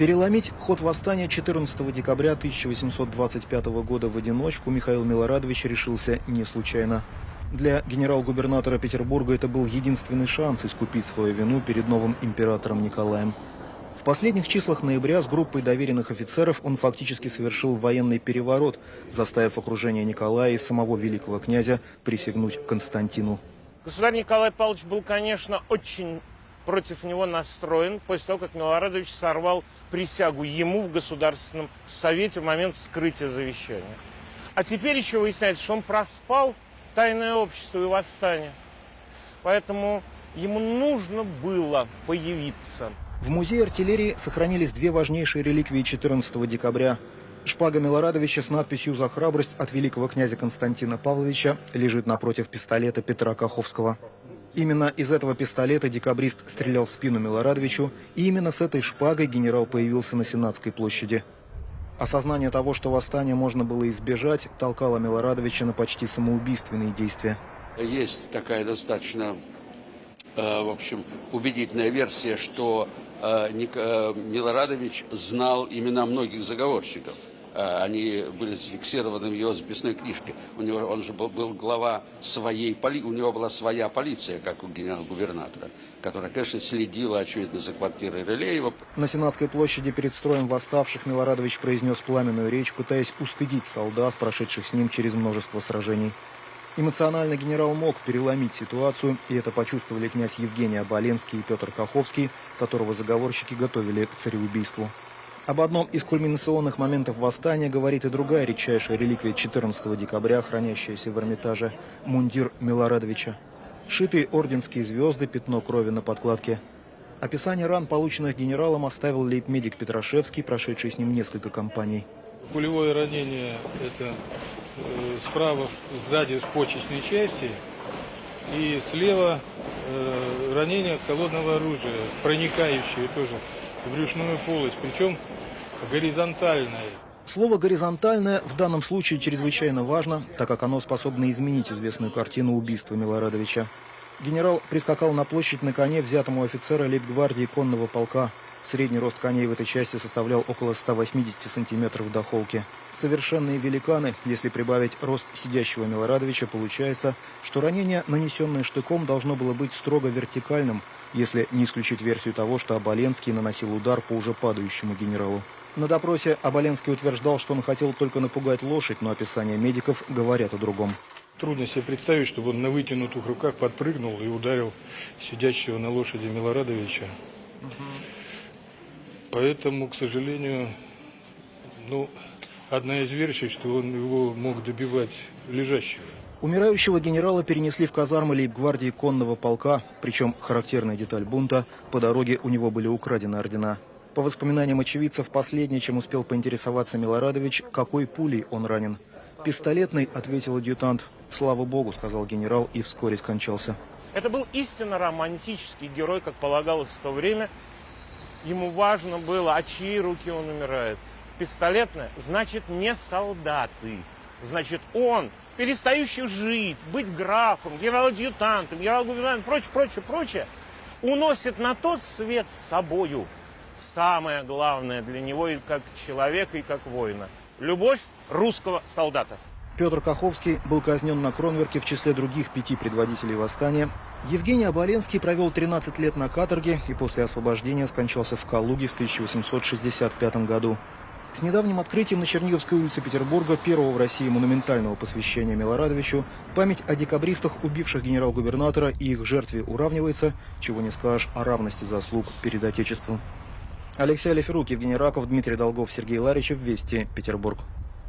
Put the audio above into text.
Переломить ход восстания 14 декабря 1825 года в одиночку Михаил Милорадович решился не случайно. Для генерал-губернатора Петербурга это был единственный шанс искупить свою вину перед новым императором Николаем. В последних числах ноября с группой доверенных офицеров он фактически совершил военный переворот, заставив окружение Николая и самого великого князя присягнуть Константину. Государь Николай Павлович был, конечно, очень против него настроен после того, как Милорадович сорвал присягу ему в Государственном Совете в момент вскрытия завещания. А теперь еще выясняется, что он проспал тайное общество и восстание. Поэтому ему нужно было появиться. В музее артиллерии сохранились две важнейшие реликвии 14 декабря. Шпага Милорадовича с надписью «За храбрость» от великого князя Константина Павловича лежит напротив пистолета Петра Каховского. Именно из этого пистолета декабрист стрелял в спину Милорадовичу, и именно с этой шпагой генерал появился на Сенатской площади. Осознание того, что восстание можно было избежать, толкало Милорадовича на почти самоубийственные действия. Есть такая достаточно, э, в общем, убедительная версия, что Э, э, Милорадович знал имена многих заговорщиков. Э, они были зафиксированы в его записной книжке. У него, он же был, был глава своей полиции, у него была своя полиция, как у генерал-губернатора, которая, конечно, следила, очевидно, за квартирой Рылеева. На Сенатской площади перед строем восставших Милорадович произнес пламенную речь, пытаясь устыдить солдат, прошедших с ним через множество сражений. Эмоционально генерал мог переломить ситуацию, и это почувствовали князь Евгений Оболенский и Петр Каховский, которого заговорщики готовили к цареубийству. Об одном из кульминационных моментов восстания говорит и другая редчайшая реликвия 14 декабря, хранящаяся в Эрмитаже – мундир Милорадовича. Шитые орденские звезды, пятно крови на подкладке. Описание ран, полученных генералом, оставил лейб-медик Петрашевский, прошедший с ним несколько кампаний. Пулевое ранение – это Э, справа сзади в почечной части и слева э, ранение холодного оружия, проникающее тоже в брюшную полость, причем горизонтальное. Слово «горизонтальное» в данном случае чрезвычайно важно, так как оно способно изменить известную картину убийства Милорадовича. Генерал прискакал на площадь на коне взятому офицера лейб-гвардии конного полка Средний рост коней в этой части составлял около 180 сантиметров до холки. Совершенные великаны, если прибавить рост сидящего Милорадовича, получается, что ранение, нанесенное штыком, должно было быть строго вертикальным, если не исключить версию того, что Оболенский наносил удар по уже падающему генералу. На допросе Оболенский утверждал, что он хотел только напугать лошадь, но описания медиков говорят о другом. Трудно себе представить, чтобы он на вытянутых руках подпрыгнул и ударил сидящего на лошади Милорадовича. Угу. Поэтому, к сожалению, ну, одна из версий, что он его мог добивать лежащего. Умирающего генерала перенесли в казармы лейб-гвардии конного полка, причем характерная деталь бунта, по дороге у него были украдены ордена. По воспоминаниям очевидцев, последнее, чем успел поинтересоваться Милорадович, какой пулей он ранен. «Пистолетный», — ответил адъютант. «Слава богу», — сказал генерал и вскоре скончался. Это был истинно романтический герой, как полагалось в то время, Ему важно было, а чьи руки он умирает. Пистолетная, значит, не солдаты. Значит, он, перестающий жить, быть графом, генерал-адъютантом, генерал-губернатором, прочее, прочее, прочее, уносит на тот свет с собою самое главное для него и как человека, и как воина. Любовь русского солдата. Петр Каховский был казнен на Кронверке в числе других пяти предводителей восстания. Евгений Оболенский провел 13 лет на каторге и после освобождения скончался в Калуге в 1865 году. С недавним открытием на Черниговской улице Петербурга первого в России монументального посвящения Милорадовичу память о декабристах, убивших генерал-губернатора и их жертве уравнивается, чего не скажешь о равности заслуг перед Отечеством. Алексей Алиферук, Евгений Раков, Дмитрий Долгов, Сергей Ларичев, Вести, Петербург.